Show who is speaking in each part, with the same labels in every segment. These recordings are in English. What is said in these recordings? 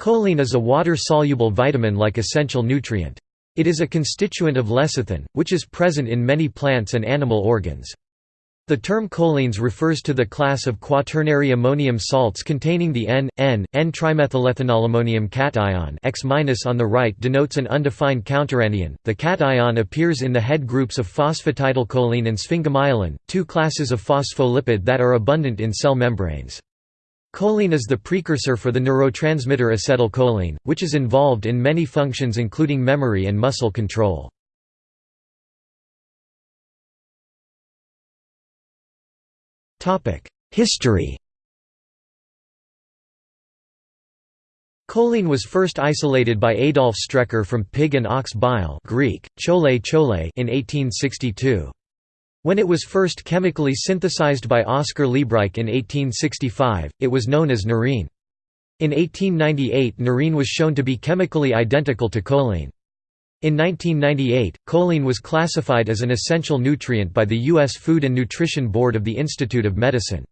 Speaker 1: Choline is a water-soluble vitamin-like essential nutrient. It is a constituent of lecithin, which is present in many plants and animal organs. The term cholines refers to the class of quaternary ammonium salts containing the N, N, N-trimethylethanolammonium cation X- on the right denotes an undefined counteranion. The cation appears in the head groups of phosphatidylcholine and sphingomyelin, two classes of phospholipid that are abundant in cell membranes. Choline is the precursor for the neurotransmitter acetylcholine, which is involved in many functions including memory and muscle control. History Choline was first isolated by Adolf Strecker from pig and ox bile Greek, chole chole in 1862. When it was first chemically synthesized by Oskar Liebreich in 1865, it was known as neurine. In 1898 neurine was shown to be chemically identical to choline. In 1998, choline was classified as an essential nutrient by the U.S. Food and Nutrition Board of the Institute of Medicine.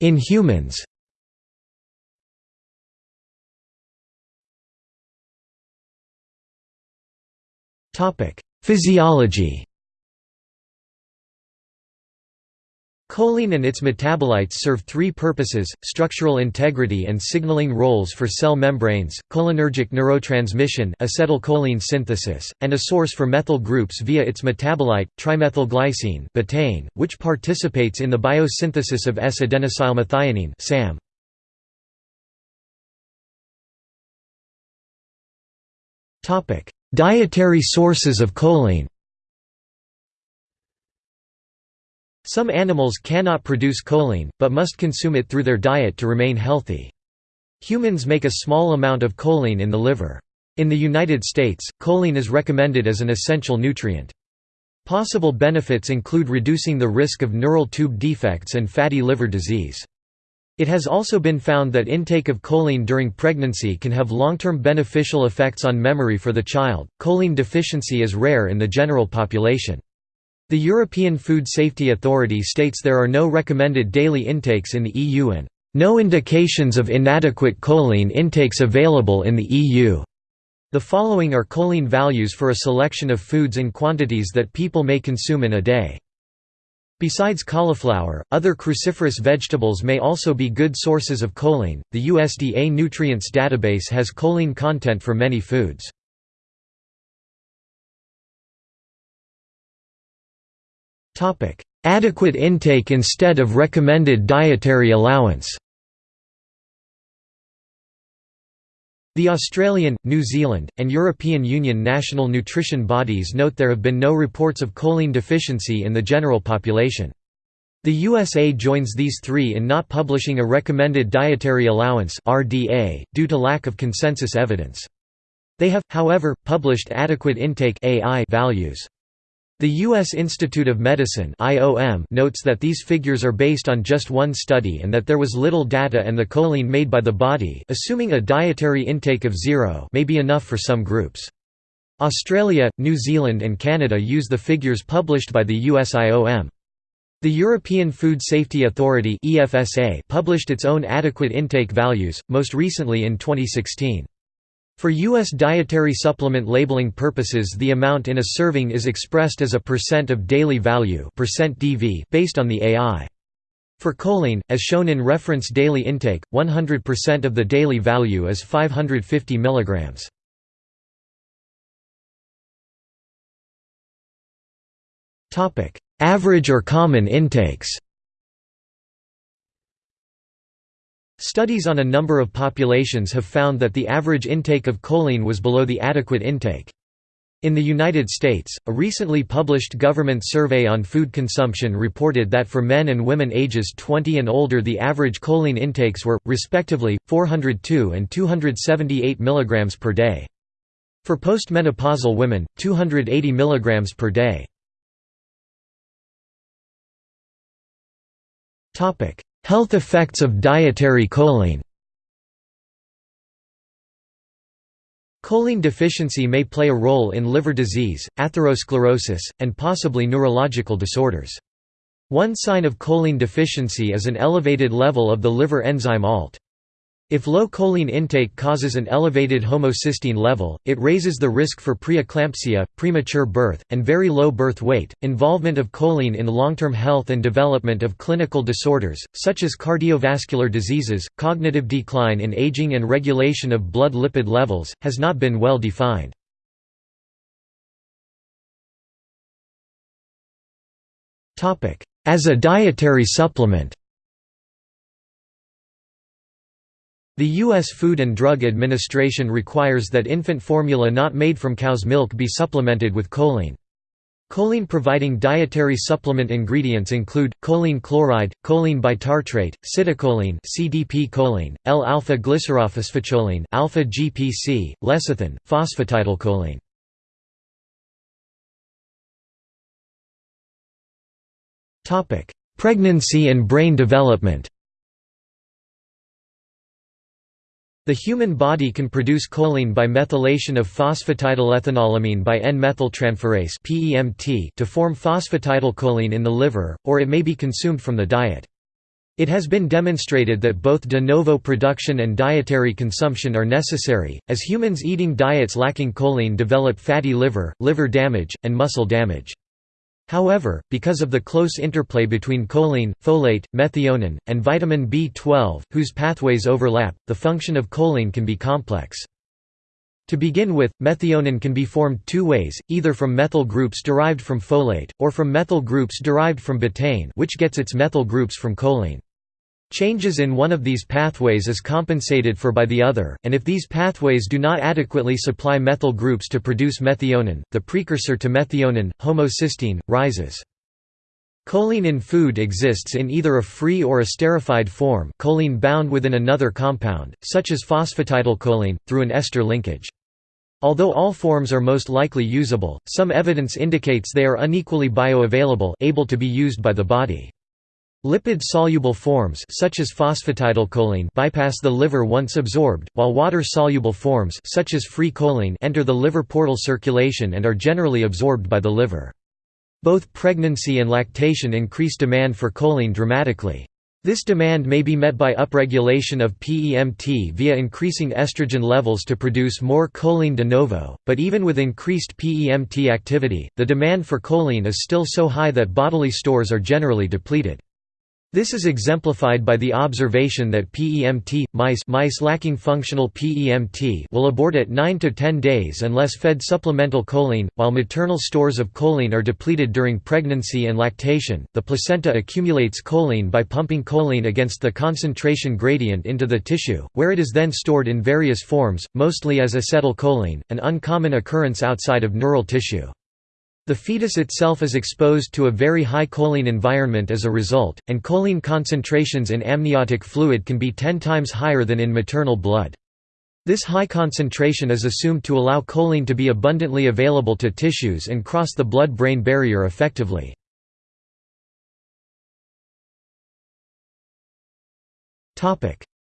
Speaker 1: In humans Physiology Choline and its metabolites serve three purposes, structural integrity and signaling roles for cell membranes, cholinergic neurotransmission acetylcholine synthesis, and a source for methyl groups via its metabolite, trimethylglycine betaine, which participates in the biosynthesis of S-adenosylmethionine SAM. Dietary sources of choline Some animals cannot produce choline, but must consume it through their diet to remain healthy. Humans make a small amount of choline in the liver. In the United States, choline is recommended as an essential nutrient. Possible benefits include reducing the risk of neural tube defects and fatty liver disease. It has also been found that intake of choline during pregnancy can have long-term beneficial effects on memory for the child. Choline deficiency is rare in the general population. The European Food Safety Authority states there are no recommended daily intakes in the EU and no indications of inadequate choline intakes available in the EU. The following are choline values for a selection of foods in quantities that people may consume in a day. Besides cauliflower, other cruciferous vegetables may also be good sources of choline. The USDA Nutrients Database has choline content for many foods. Topic: Adequate intake instead of recommended dietary allowance The Australian, New Zealand, and European Union national nutrition bodies note there have been no reports of choline deficiency in the general population. The USA joins these three in not publishing a recommended dietary allowance (RDA) due to lack of consensus evidence. They have, however, published adequate intake (AI) values. The U.S. Institute of Medicine notes that these figures are based on just one study and that there was little data and the choline made by the body assuming a dietary intake of zero may be enough for some groups. Australia, New Zealand and Canada use the figures published by the USIOM. The European Food Safety Authority published its own adequate intake values, most recently in 2016. For U.S. dietary supplement labeling purposes the amount in a serving is expressed as a percent of daily value %DV based on the AI. For choline, as shown in reference daily intake, 100% of the daily value is 550 mg. Average or common intakes Studies on a number of populations have found that the average intake of choline was below the adequate intake. In the United States, a recently published government survey on food consumption reported that for men and women ages 20 and older the average choline intakes were, respectively, 402 and 278 mg per day. For postmenopausal women, 280 mg per day. Health effects of dietary choline Choline deficiency may play a role in liver disease, atherosclerosis, and possibly neurological disorders. One sign of choline deficiency is an elevated level of the liver enzyme ALT. If low choline intake causes an elevated homocysteine level, it raises the risk for preeclampsia, premature birth, and very low birth weight. Involvement of choline in long-term health and development of clinical disorders, such as cardiovascular diseases, cognitive decline in aging and regulation of blood lipid levels, has not been well defined. As a dietary supplement The U.S. Food and Drug Administration requires that infant formula not made from cow's milk be supplemented with choline. Choline-providing dietary supplement ingredients include choline chloride, choline bitartrate, citicoline (CDP choline), L-alpha glycerophosphocholine, alpha GPC, lecithin, phosphatidylcholine. Pregnancy and brain development. The human body can produce choline by methylation of phosphatidylethanolamine by N-methyltransferase to form phosphatidylcholine in the liver, or it may be consumed from the diet. It has been demonstrated that both de novo production and dietary consumption are necessary, as humans eating diets lacking choline develop fatty liver, liver damage, and muscle damage. However, because of the close interplay between choline, folate, methionine, and vitamin B12, whose pathways overlap, the function of choline can be complex. To begin with, methionine can be formed two ways, either from methyl groups derived from folate, or from methyl groups derived from betaine which gets its methyl groups from choline. Changes in one of these pathways is compensated for by the other, and if these pathways do not adequately supply methyl groups to produce methionine, the precursor to methionine, homocysteine, rises. Choline in food exists in either a free or a esterified form choline bound within another compound, such as phosphatidylcholine, through an ester linkage. Although all forms are most likely usable, some evidence indicates they are unequally bioavailable able to be used by the body. Lipid-soluble forms such as phosphatidylcholine bypass the liver once absorbed, while water-soluble forms such as free choline enter the liver portal circulation and are generally absorbed by the liver. Both pregnancy and lactation increase demand for choline dramatically. This demand may be met by upregulation of PEMT via increasing estrogen levels to produce more choline de novo, but even with increased PEMT activity, the demand for choline is still so high that bodily stores are generally depleted. This is exemplified by the observation that PEMT, mice, mice lacking functional PEMT will abort at 9 to 10 days unless fed supplemental choline, while maternal stores of choline are depleted during pregnancy and lactation. The placenta accumulates choline by pumping choline against the concentration gradient into the tissue, where it is then stored in various forms, mostly as acetylcholine, an uncommon occurrence outside of neural tissue. The fetus itself is exposed to a very high choline environment as a result, and choline concentrations in amniotic fluid can be 10 times higher than in maternal blood. This high concentration is assumed to allow choline to be abundantly available to tissues and cross the blood-brain barrier effectively.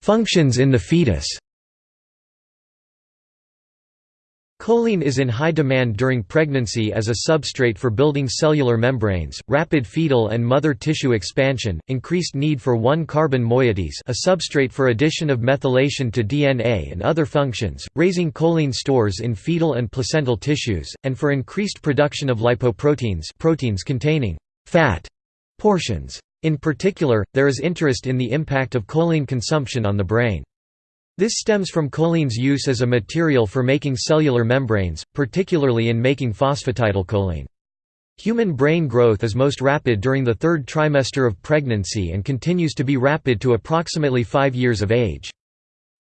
Speaker 1: Functions in the fetus Choline is in high demand during pregnancy as a substrate for building cellular membranes, rapid fetal and mother tissue expansion, increased need for 1-carbon moieties a substrate for addition of methylation to DNA and other functions, raising choline stores in fetal and placental tissues, and for increased production of lipoproteins proteins containing fat portions. In particular, there is interest in the impact of choline consumption on the brain. This stems from choline's use as a material for making cellular membranes, particularly in making phosphatidylcholine. Human brain growth is most rapid during the third trimester of pregnancy and continues to be rapid to approximately 5 years of age.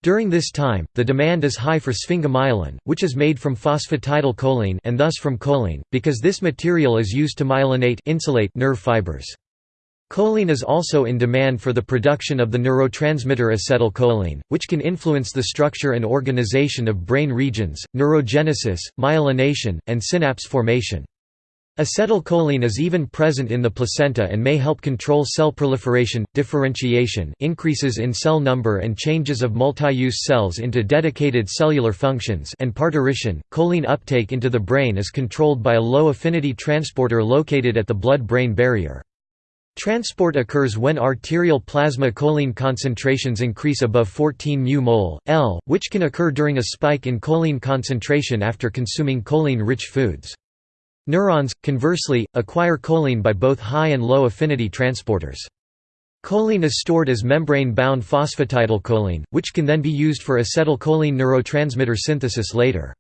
Speaker 1: During this time, the demand is high for sphingomyelin, which is made from phosphatidylcholine and thus from choline, because this material is used to myelinate insulate nerve fibers. Choline is also in demand for the production of the neurotransmitter acetylcholine, which can influence the structure and organization of brain regions, neurogenesis, myelination, and synapse formation. Acetylcholine is even present in the placenta and may help control cell proliferation, differentiation increases in cell number and changes of multi-use cells into dedicated cellular functions and parturition. Choline uptake into the brain is controlled by a low-affinity transporter located at the blood-brain barrier. Transport occurs when arterial plasma choline concentrations increase above 14 μmol, L, which can occur during a spike in choline concentration after consuming choline-rich foods. Neurons, conversely, acquire choline by both high and low affinity transporters. Choline is stored as membrane-bound phosphatidylcholine, which can then be used for acetylcholine neurotransmitter synthesis later.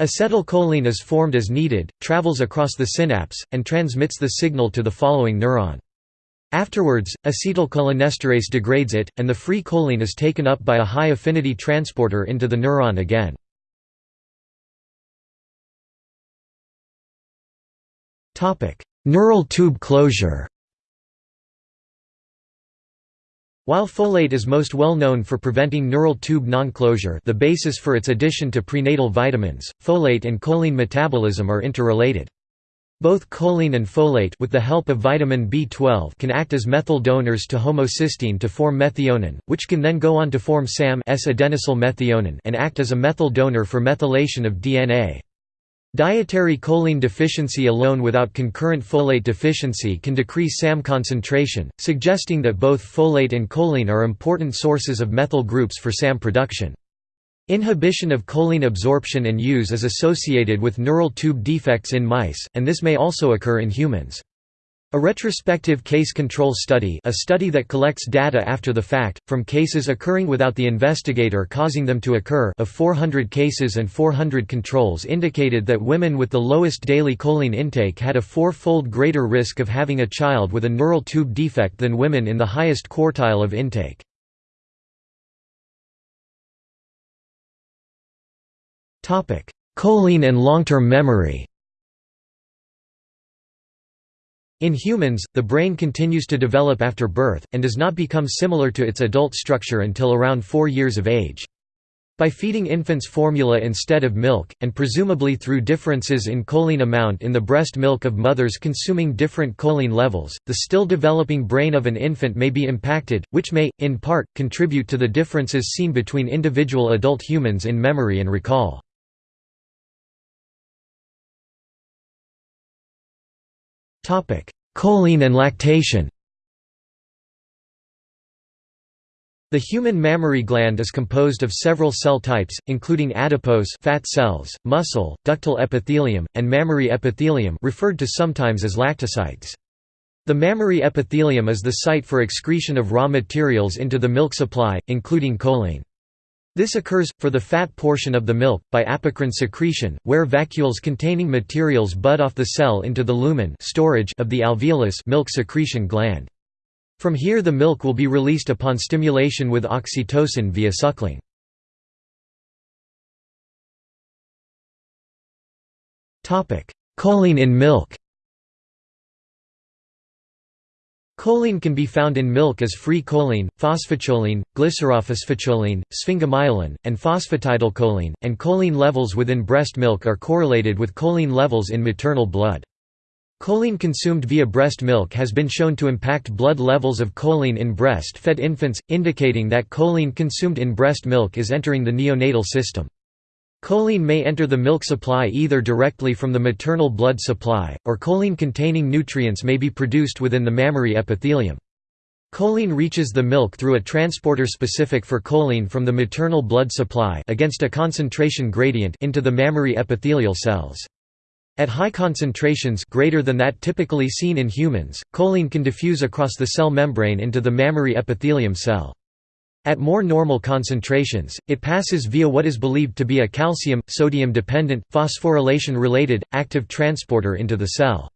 Speaker 1: Acetylcholine is formed as needed, travels across the synapse, and transmits the signal to the following neuron. Afterwards, acetylcholinesterase degrades it, and the free choline is taken up by a high-affinity transporter into the neuron again. Neural tube closure While folate is most well known for preventing neural tube non-closure the basis for its addition to prenatal vitamins, folate and choline metabolism are interrelated. Both choline and folate with the help of vitamin B12 can act as methyl donors to homocysteine to form methionine, which can then go on to form SAM S-adenosyl methionine and act as a methyl donor for methylation of DNA. Dietary choline deficiency alone without concurrent folate deficiency can decrease SAM concentration, suggesting that both folate and choline are important sources of methyl groups for SAM production. Inhibition of choline absorption and use is associated with neural tube defects in mice, and this may also occur in humans. A retrospective case control study a study that collects data after the fact, from cases occurring without the investigator causing them to occur of 400 cases and 400 controls indicated that women with the lowest daily choline intake had a four-fold greater risk of having a child with a neural tube defect than women in the highest quartile of intake. Choline and long-term memory In humans, the brain continues to develop after birth, and does not become similar to its adult structure until around four years of age. By feeding infants formula instead of milk, and presumably through differences in choline amount in the breast milk of mothers consuming different choline levels, the still developing brain of an infant may be impacted, which may, in part, contribute to the differences seen between individual adult humans in memory and recall. Choline and lactation The human mammary gland is composed of several cell types, including adipose fat cells, muscle, ductal epithelium, and mammary epithelium referred to sometimes as lactocytes. The mammary epithelium is the site for excretion of raw materials into the milk supply, including choline. This occurs, for the fat portion of the milk, by apocrine secretion, where vacuoles containing materials bud off the cell into the lumen storage of the alveolus milk secretion gland. From here the milk will be released upon stimulation with oxytocin via suckling. Choline in milk Choline can be found in milk as free choline, phosphocholine, glycerophosphocholine, sphingomyelin, and phosphatidylcholine, and choline levels within breast milk are correlated with choline levels in maternal blood. Choline consumed via breast milk has been shown to impact blood levels of choline in breast-fed infants, indicating that choline consumed in breast milk is entering the neonatal system. Choline may enter the milk supply either directly from the maternal blood supply, or choline-containing nutrients may be produced within the mammary epithelium. Choline reaches the milk through a transporter specific for choline from the maternal blood supply against a concentration gradient into the mammary epithelial cells. At high concentrations greater than that typically seen in humans, choline can diffuse across the cell membrane into the mammary epithelium cell. At more normal concentrations, it passes via what is believed to be a calcium-sodium dependent, phosphorylation-related, active transporter into the cell.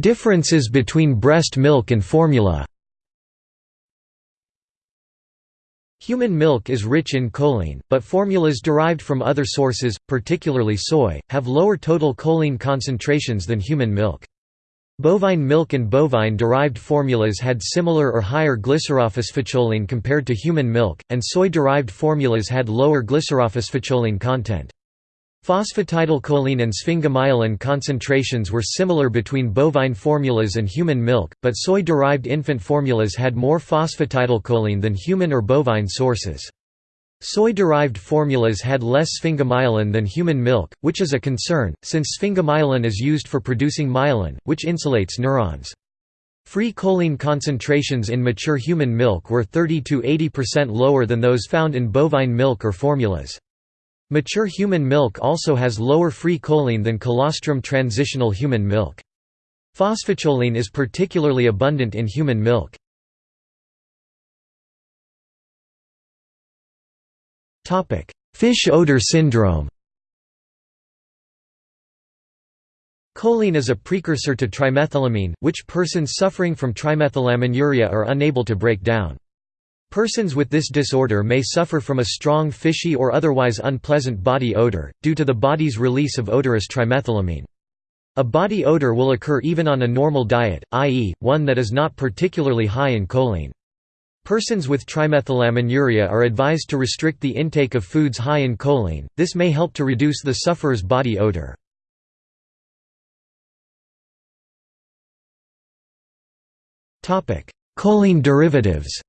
Speaker 1: Differences between breast milk and formula Human milk is rich in choline, but formulas derived from other sources, particularly soy, have lower total choline concentrations than human milk. Bovine milk and bovine-derived formulas had similar or higher glycerophosphocholine compared to human milk, and soy-derived formulas had lower glycerophosphocholine content. Phosphatidylcholine and sphingomyelin concentrations were similar between bovine formulas and human milk, but soy-derived infant formulas had more phosphatidylcholine than human or bovine sources. Soy-derived formulas had less sphingomyelin than human milk, which is a concern, since sphingomyelin is used for producing myelin, which insulates neurons. Free choline concentrations in mature human milk were 30–80% lower than those found in bovine milk or formulas. Mature human milk also has lower free choline than colostrum transitional human milk. Phosphocholine is particularly abundant in human milk. Fish odor syndrome Choline is a precursor to trimethylamine, which persons suffering from trimethylaminuria are unable to break down. Persons with this disorder may suffer from a strong fishy or otherwise unpleasant body odor, due to the body's release of odorous trimethylamine. A body odor will occur even on a normal diet, i.e., one that is not particularly high in choline. Persons with trimethylaminuria are advised to restrict the intake of foods high in choline, this may help to reduce the sufferer's body odor. Choline derivatives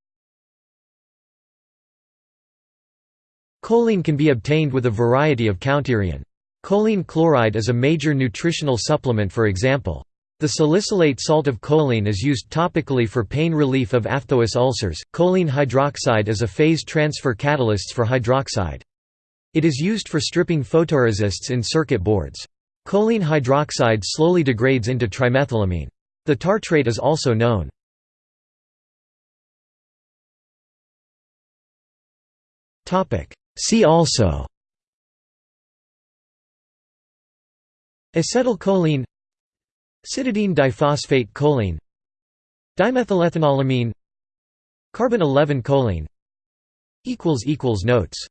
Speaker 1: Choline can be obtained with a variety of counterion. Choline chloride is a major nutritional supplement for example. The salicylate salt of choline is used topically for pain relief of aphthous ulcers. Choline hydroxide is a phase transfer catalyst for hydroxide. It is used for stripping photoresists in circuit boards. Choline hydroxide slowly degrades into trimethylamine. The tartrate is also known. See also Acetylcholine Cytidine diphosphate choline Dimethylethanolamine Carbon 11 choline Notes